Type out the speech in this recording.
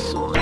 Excellent.